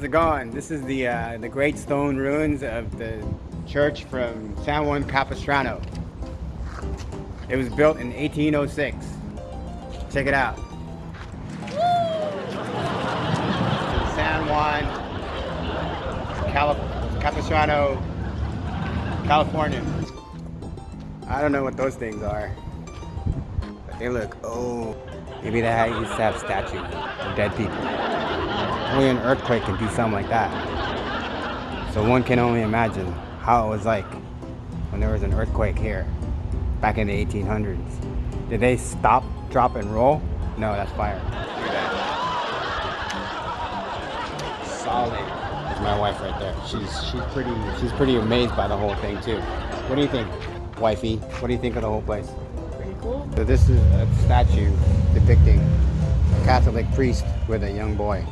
How's it going? This is the uh, the great stone ruins of the church from San Juan Capistrano. It was built in 1806. Check it out. San Juan Capistrano, California. I don't know what those things are, but they look oh. Maybe they used to have statues of dead people. Only an earthquake can do something like that. So one can only imagine how it was like when there was an earthquake here back in the 1800s. Did they stop, drop, and roll? No, that's fire. That. Solid. That's my wife right there. She's she's pretty she's pretty amazed by the whole thing too. What do you think, wifey? What do you think of the whole place? Pretty cool. So this is a statue depicting a Catholic priest with a young boy.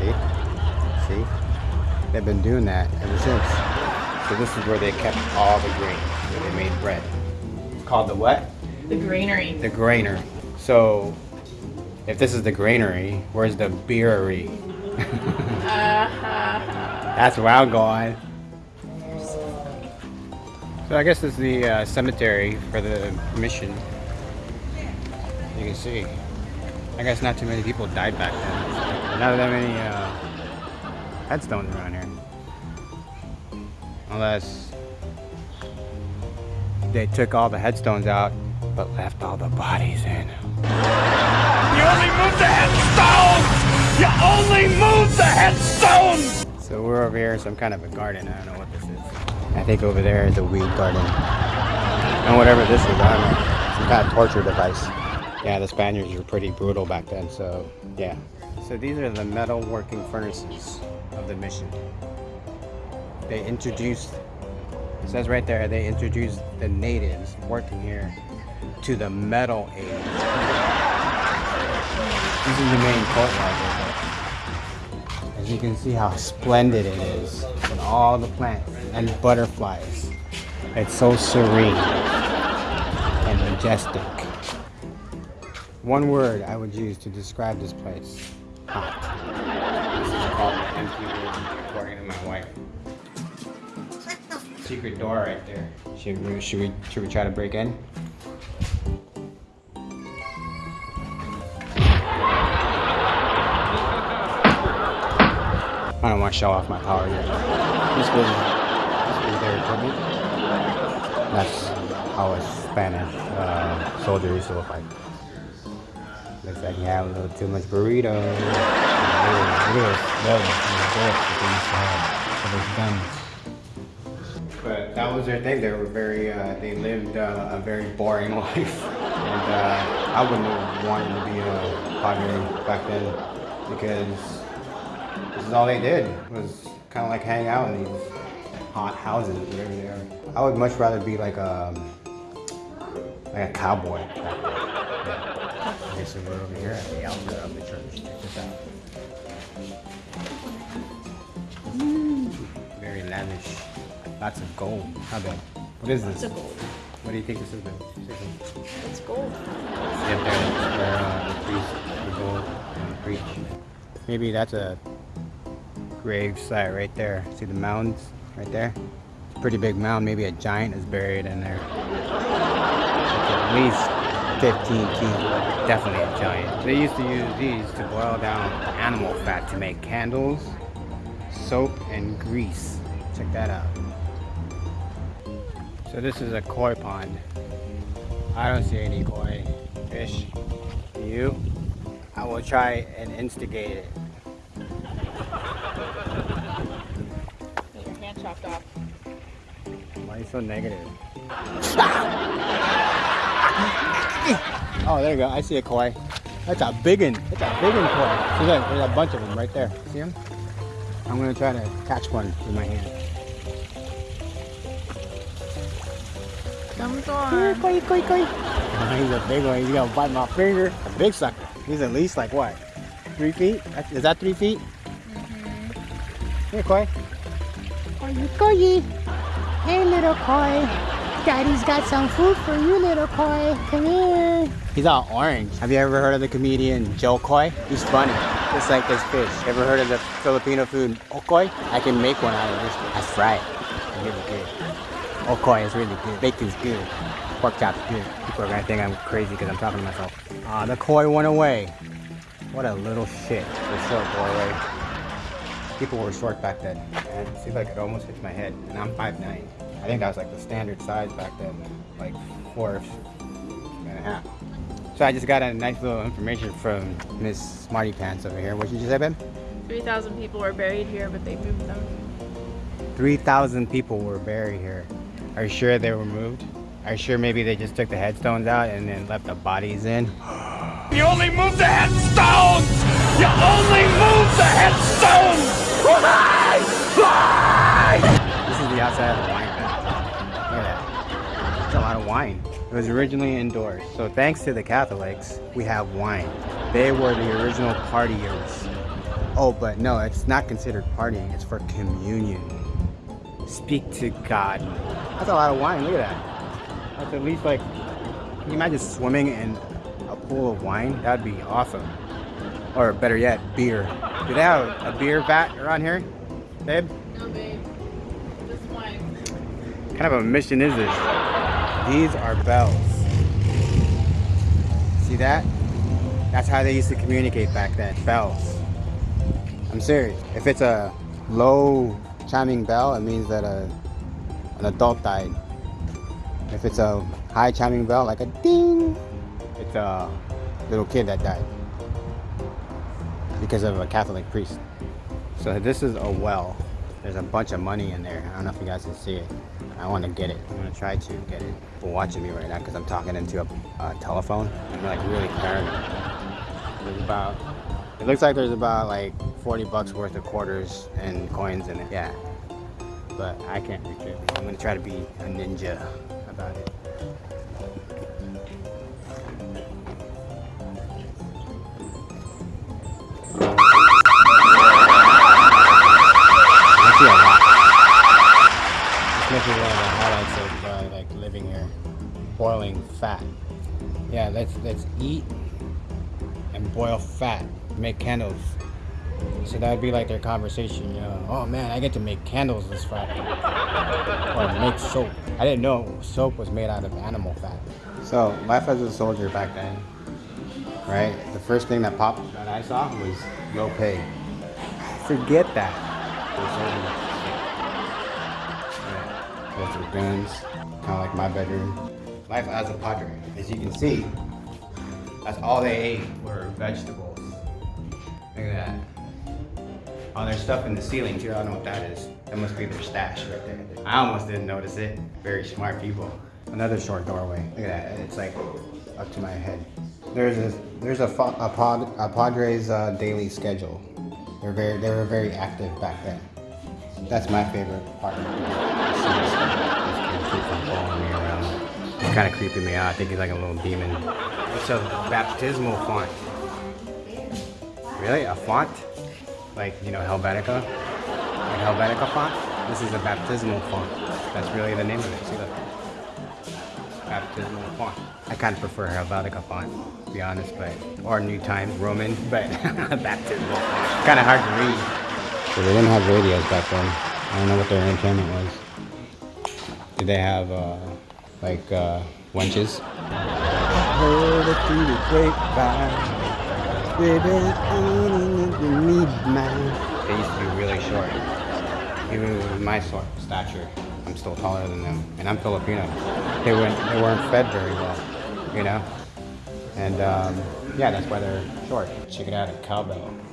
See? See? They've been doing that ever since. So this is where they kept all the grain, where they made bread. It's called the what? The granary. The granary. So if this is the granary, where's the beerery? uh-huh. That's where I'm going. So I guess this is the uh, cemetery for the mission. You can see. I guess not too many people died back then. Not that many uh, headstones around here. Unless they took all the headstones out but left all the bodies in. You only move the headstones! You only move the headstones! So we're over here in some kind of a garden. I don't know what this is. I think over there is a weed garden. And whatever this is, I don't know. Some kind of torture device. Yeah, the Spaniards were pretty brutal back then, so yeah. So these are the metal working furnaces of the mission. They introduced, it says right there, they introduced the natives working here to the metal age. This is the main courtyard. As you can see how splendid it is with all the plants and butterflies. It's so serene and majestic. One word I would use to describe this place. Hot. This is called the empty room, according to my wife. Secret door right there. Should we, should we, should we try to break in? I don't want to show off my power yet. This was, this was their equipment. That's how a Spanish uh, soldier used to look like. Looks like you have a little too much burrito. At this the bullets that. But that was their thing. They were very, uh, they lived uh, a very boring life. And uh, I wouldn't have wanted to be a padre back then because this is all they did it was kind of like hang out in these hot houses whatever they are. I would much rather be like a like a cowboy. Yeah. Okay, so we're over here at the altar of the church. Check this out. Very lavish. Lots of gold. How about? What is this? It's a gold. What do you think this is? Then? It's gold. Up there, where uh, the priest would go and preach. Maybe that's a grave site right there. See the mounds right there? It's a pretty big mound. Maybe a giant is buried in there. At least 15 feet. Definitely a giant. They used to use these to boil down animal fat to make candles, soap, and grease. Check that out. So this is a koi pond. I don't see any koi fish. Do you? I will try and instigate it. Get your hand chopped off. Why are you so negative? Oh, there you go. I see a koi. That's a big one. That's a big one koi. See, look, there's a bunch of them right there. See them? I'm gonna try to catch one with my hand. Comes on. Koi, koi, koi. Oh, he's a big one. He's gonna bite my finger. A big sucker. He's at least like what? Three feet? Is that three feet? Mm-hmm. Here, koi. Koi, koi. Hey, little koi. Daddy's got some food for you, little koi. Come here. He's all orange. Have you ever heard of the comedian Jo Koy? He's funny, just like this fish. Ever heard of the Filipino food okoy? I can make one out of this. I fry it. It's really good. Okoy is really good. Bacon's good. Pork chop's good. People are gonna think I'm crazy because I'm talking to myself. Ah, the koi went away. What a little shit. The short boy, right? People were short back then. And it seems like it almost hit my head. And I'm 5'9". I think that was like the standard size back then. Like four and a half. So I just got a nice little information from Miss Smarty Pants over here. What did you say, babe? 3,000 people were buried here, but they moved them. 3,000 people were buried here. Are you sure they were moved? Are you sure maybe they just took the headstones out and then left the bodies in? You only move the headstones! You only move the headstones! Fly! Fly! This is the outside of the wine vat. Look at that. That's a lot of wine. It was originally indoors. So thanks to the Catholics, we have wine. They were the original partiers. Oh, but no, it's not considered partying. It's for communion. Speak to God. That's a lot of wine. Look at that. That's at least like, can you imagine swimming in a pool of wine? That'd be awesome. Or better yet, beer. Do they have a beer vat around here, babe? No, babe. This wine. kind of a mission is this? These are bells. See that? That's how they used to communicate back then. Bells. I'm serious. If it's a low chiming bell, it means that a, an adult died. If it's a high chiming bell, like a ding, it's a little kid that died because of a Catholic priest. So this is a well. There's a bunch of money in there. I don't know if you guys can see it. I want to get it. I'm gonna try to get it. But watching me right now because I'm talking into a, a telephone. I'm like really paranoid. There's about. It looks like there's about like 40 bucks worth of quarters and coins in it. Yeah. But I can't reach it. I'm gonna try to be a ninja about it. Boiling fat. Yeah, let's let's eat and boil fat. Make candles. So that would be like their conversation, you know. Oh man, I get to make candles this Friday. or make soap. I didn't know soap was made out of animal fat. So life as a soldier back then, right? The first thing that popped that I saw was low pay. Forget that. Are guns, kind of like my bedroom. Life as a padre. As you can see, that's all they ate were vegetables. Look at that. Oh, there's stuff in the ceiling too. I don't know what that is. That must be their stash right there. I almost didn't notice it. Very smart people. Another short doorway. Look at that. It's like up to my head. There's a there's a, a, pod, a Padres uh, daily schedule. They're very they were very active back then. That's my favorite part It's kind of creeping me out. I think he's like a little demon. It's a baptismal font. Really? A font? Like, you know, Helvetica? Like Helvetica font? This is a baptismal font. That's really the name of it. See that? Baptismal font. I kind of prefer Helvetica font, to be honest, but or New Times Roman, but baptismal. Kind of hard to read. So they didn't have radios back then. I don't know what their entertainment was. Did they have uh, like uh, wenches? Heard it through the grapevine. They used to be really short. Even with my sort stature, I'm still taller than them, and I'm Filipino. They weren't they weren't fed very well, you know. And um, yeah, that's why they're short. Check it out at Cowbell.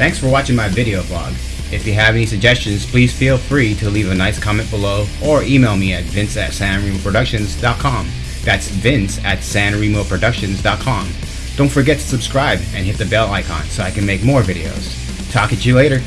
Thanks for watching my video vlog. If you have any suggestions, please feel free to leave a nice comment below or email me at vince at sanremoproductions.com. That's vince at sanremoproductions.com. Don't forget to subscribe and hit the bell icon so I can make more videos. Talk at you later.